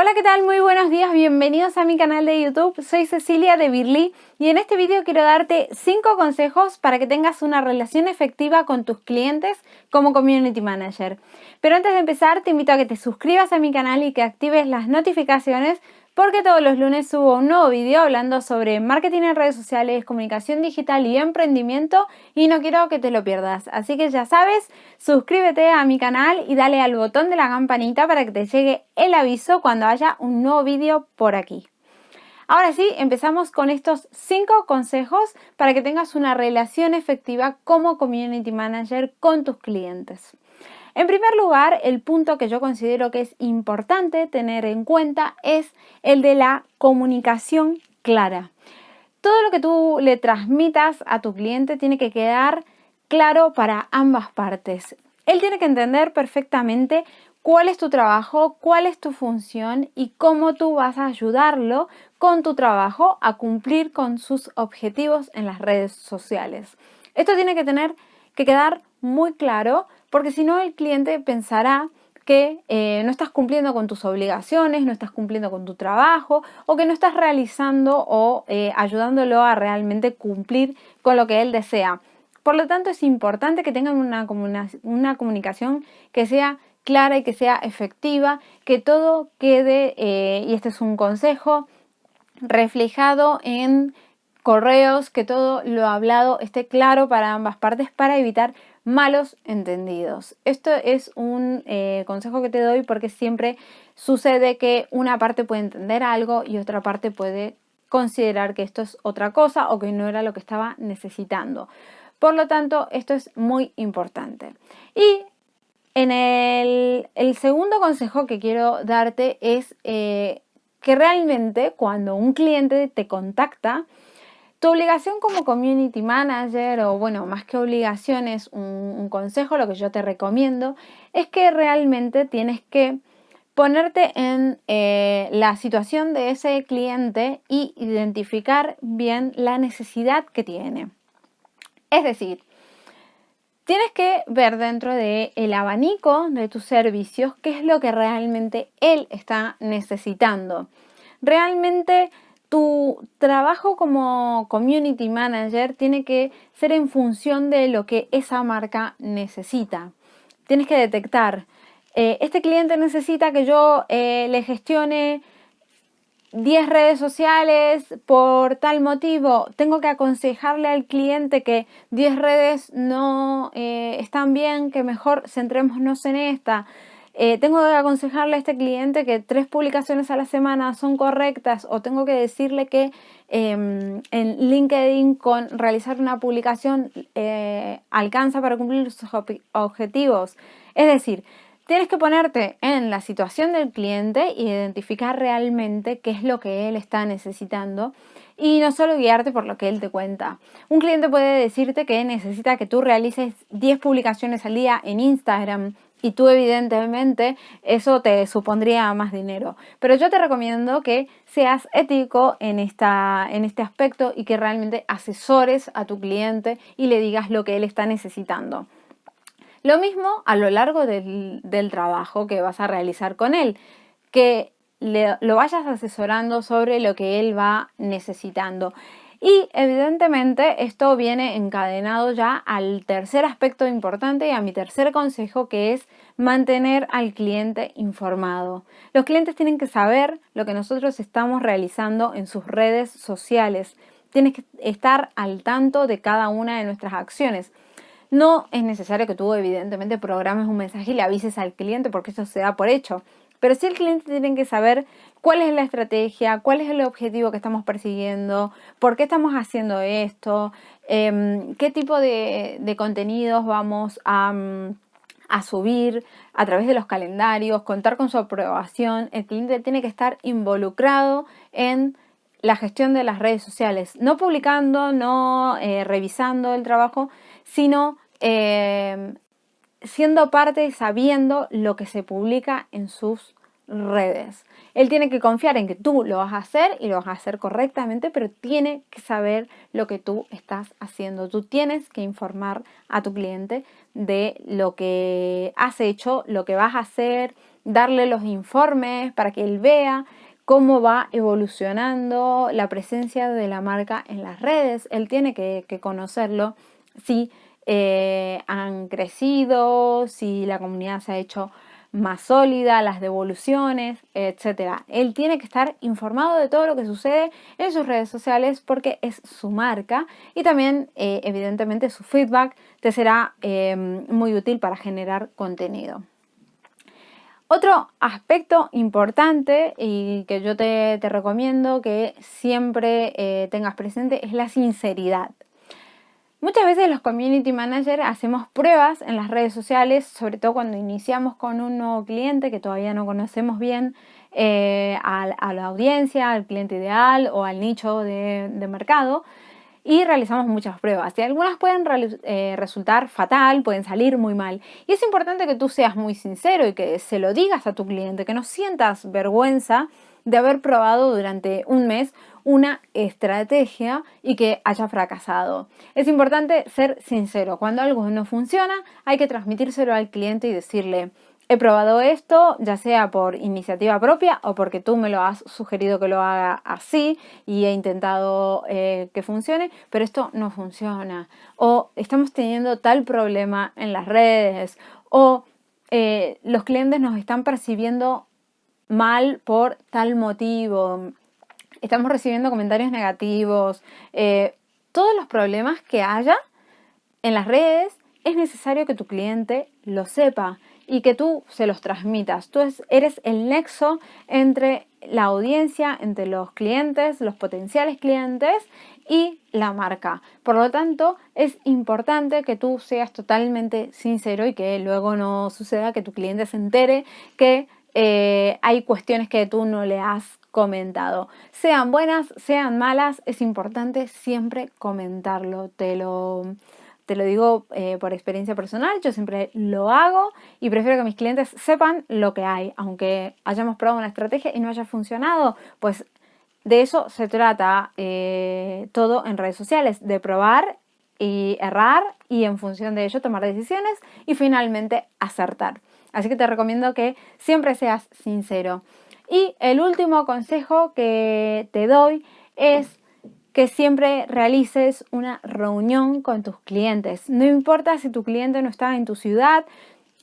Hola, ¿qué tal? Muy buenos días, bienvenidos a mi canal de YouTube. Soy Cecilia de Birly y en este vídeo quiero darte 5 consejos para que tengas una relación efectiva con tus clientes como Community Manager. Pero antes de empezar, te invito a que te suscribas a mi canal y que actives las notificaciones porque todos los lunes subo un nuevo vídeo hablando sobre marketing en redes sociales, comunicación digital y emprendimiento y no quiero que te lo pierdas. Así que ya sabes, suscríbete a mi canal y dale al botón de la campanita para que te llegue el aviso cuando haya un nuevo vídeo por aquí. Ahora sí, empezamos con estos 5 consejos para que tengas una relación efectiva como Community Manager con tus clientes. En primer lugar, el punto que yo considero que es importante tener en cuenta es el de la comunicación clara. Todo lo que tú le transmitas a tu cliente tiene que quedar claro para ambas partes. Él tiene que entender perfectamente cuál es tu trabajo, cuál es tu función y cómo tú vas a ayudarlo con tu trabajo a cumplir con sus objetivos en las redes sociales. Esto tiene que tener que quedar muy claro porque si no el cliente pensará que eh, no estás cumpliendo con tus obligaciones, no estás cumpliendo con tu trabajo o que no estás realizando o eh, ayudándolo a realmente cumplir con lo que él desea. Por lo tanto, es importante que tengan una, una comunicación que sea clara y que sea efectiva, que todo quede, eh, y este es un consejo, reflejado en correos, que todo lo hablado esté claro para ambas partes para evitar malos entendidos. Esto es un eh, consejo que te doy porque siempre sucede que una parte puede entender algo y otra parte puede considerar que esto es otra cosa o que no era lo que estaba necesitando. Por lo tanto, esto es muy importante. Y en el, segundo consejo que quiero darte es eh, que realmente cuando un cliente te contacta, tu obligación como community manager, o bueno, más que obligaciones, un, consejo, lo que yo te recomiendo, es que realmente tienes que ponerte en eh, la situación de ese cliente y identificar bien la necesidad que tiene. Es decir, tienes que ver dentro del el abanico de tus servicios qué es lo que realmente él está necesitando. Realmente tu trabajo como community manager tiene que ser en función de lo que esa marca necesita. Tienes que detectar, eh, este cliente necesita que yo eh, le gestione 10 redes sociales por tal motivo, tengo que aconsejarle al cliente que 10 redes no eh, están bien, que mejor centrémonos en esta. Eh, tengo que aconsejarle a este cliente que tres publicaciones a la semana son correctas o tengo que decirle que em, en LinkedIn con realizar una publicación eh, alcanza para cumplir sus objetivos. Es decir, tienes que ponerte en la situación del cliente e identificar realmente qué es lo que él está necesitando y no solo guiarte por lo que él te cuenta. Un cliente puede decirte que necesita que tú realices 10 publicaciones al día en Instagram y tú evidentemente eso te supondría más dinero. Pero yo te recomiendo que seas ético en, esta, en este aspecto y que realmente asesores a tu cliente y le digas lo que él está necesitando. Lo mismo a lo largo del, trabajo que vas a realizar con él, que lo vayas asesorando sobre lo que él va necesitando. Y evidentemente esto viene encadenado ya al tercer aspecto importante y a mi tercer consejo que es mantener al cliente informado. Los clientes tienen que saber lo que nosotros estamos realizando en sus redes sociales. Tienes que estar al tanto de cada una de nuestras acciones. No es necesario que tú evidentemente programes un mensaje y le avises al cliente porque eso se da por hecho. Pero sí el cliente tiene que saber cuál es la estrategia, cuál es el objetivo que estamos persiguiendo, por qué estamos haciendo esto, em, qué tipo de, contenidos vamos mm, a, subir a través de los calendarios, contar con su aprobación. El cliente tiene que estar involucrado en la gestión de las redes sociales, no publicando, no eh, revisando el trabajo, sino em, siendo parte y sabiendo lo que se publica en sus redes. Él tiene que confiar en que tú lo vas a hacer y lo vas a hacer correctamente, pero tiene que saber lo que tú estás haciendo. Tú tienes que informar a tu cliente de lo que has hecho, lo que vas a hacer, darle los informes para que él vea cómo va evolucionando la presencia de la marca en las redes. Él tiene que, conocerlo, si eh, han crecido, si la comunidad se ha hecho más sólida, las devoluciones, etcétera. Él tiene que estar informado de todo lo que sucede en sus redes sociales porque es su marca y también eh, evidentemente su feedback te será eh, muy útil para generar contenido. Otro aspecto importante y que yo te, recomiendo que siempre eh, tengas presente es la sinceridad. Muchas veces los community managers hacemos pruebas en las redes sociales, sobre todo cuando iniciamos con un nuevo cliente que todavía no conocemos bien eh, a, la audiencia, al cliente ideal o al nicho de, mercado y realizamos muchas pruebas. Y algunas pueden eh, resultar fatal, pueden salir muy mal. Y es importante que tú seas muy sincero y que se lo digas a tu cliente, que no sientas vergüenza de haber probado durante un mes una estrategia y que haya fracasado. Es importante ser sincero. Cuando algo no funciona, hay que transmitírselo al cliente y decirle, he probado esto, ya sea por iniciativa propia o porque tú me lo has sugerido que lo haga así y he intentado eh, que funcione, pero esto no funciona. O estamos teniendo tal problema en las redes o eh, los clientes nos están percibiendo mal por tal motivo estamos recibiendo comentarios negativos, eh, todos los problemas que haya en las redes, es necesario que tu cliente lo sepa y que tú se los transmitas. Tú eres el nexo entre la audiencia, entre los clientes, los potenciales clientes y la marca. Por lo tanto, es importante que tú seas totalmente sincero y que luego no suceda que tu cliente se entere que eh, hay cuestiones que tú no le has comentado. Sean buenas, sean malas, es importante siempre comentarlo. Te lo, te lo digo eh, por experiencia personal, yo siempre lo hago y prefiero que mis clientes sepan lo que hay. Aunque hayamos probado una estrategia y no haya funcionado, pues de eso se trata eh, todo en redes sociales, de probar y errar y en función de ello tomar decisiones y finalmente acertar. Así que te recomiendo que siempre seas sincero. Y el último consejo que te doy es que siempre realices una reunión con tus clientes. No importa si tu cliente no está en tu ciudad,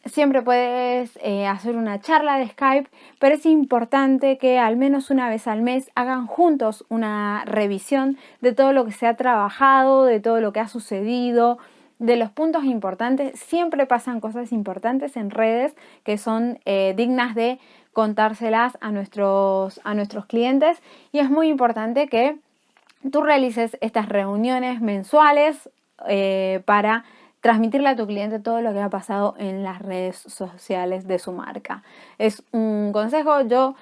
siempre puedes eh, hacer una charla de Skype, pero es importante que al menos una vez al mes hagan juntos una revisión de todo lo que se ha trabajado, de todo lo que ha sucedido, de los puntos importantes. Siempre pasan cosas importantes en redes que son eh, dignas de contárselas a nuestros, a nuestros clientes y es muy importante que tú realices estas reuniones mensuales eh, para transmitirle a tu cliente todo lo que ha pasado en las redes sociales de su marca. Es un consejo, yo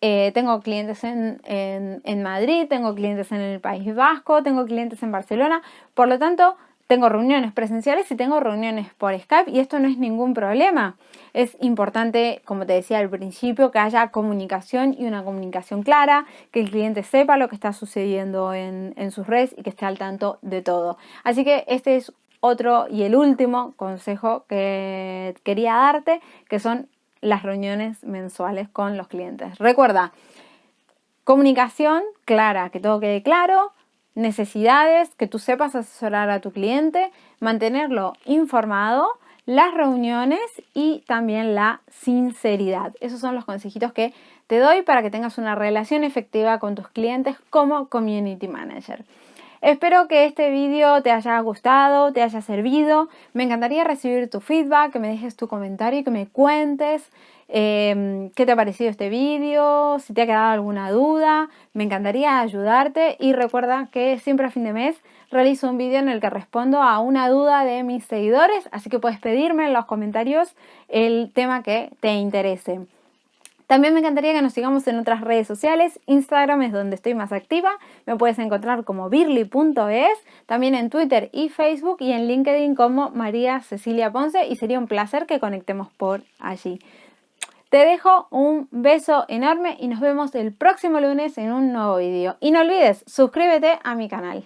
eh, tengo clientes en, en Madrid, tengo clientes en el País Vasco, tengo clientes en Barcelona, por lo tanto tengo reuniones presenciales y tengo reuniones por Skype y esto no es ningún problema. Es importante, como te decía al principio, que haya comunicación y una comunicación clara, que el cliente sepa lo que está sucediendo en, en sus redes y que esté al tanto de todo. Así que este es otro y el último consejo que quería darte, que son las reuniones mensuales con los clientes. Recuerda, comunicación clara, que todo quede claro, necesidades, que tú sepas asesorar a tu cliente, mantenerlo informado, las reuniones y también la sinceridad. Esos son los consejitos que te doy para que tengas una relación efectiva con tus clientes como Community Manager. Espero que este vídeo te haya gustado, te haya servido. Me encantaría recibir tu feedback, que me dejes tu comentario y que me cuentes Em, qué te ha parecido este vídeo, si te ha quedado alguna duda, me encantaría ayudarte y recuerda que siempre a fin de mes realizo un vídeo en el que respondo a una duda de mis seguidores, así que puedes pedirme en los comentarios el tema que te interese. También me encantaría que nos sigamos en otras redes sociales. Instagram es donde estoy más activa. Me puedes encontrar como birly.es, también en Twitter y Facebook y en LinkedIn como María Cecilia Ponce y sería un placer que conectemos por allí. Te dejo un beso enorme y nos vemos el próximo lunes en un nuevo vídeo. Y no olvides, suscríbete a mi canal.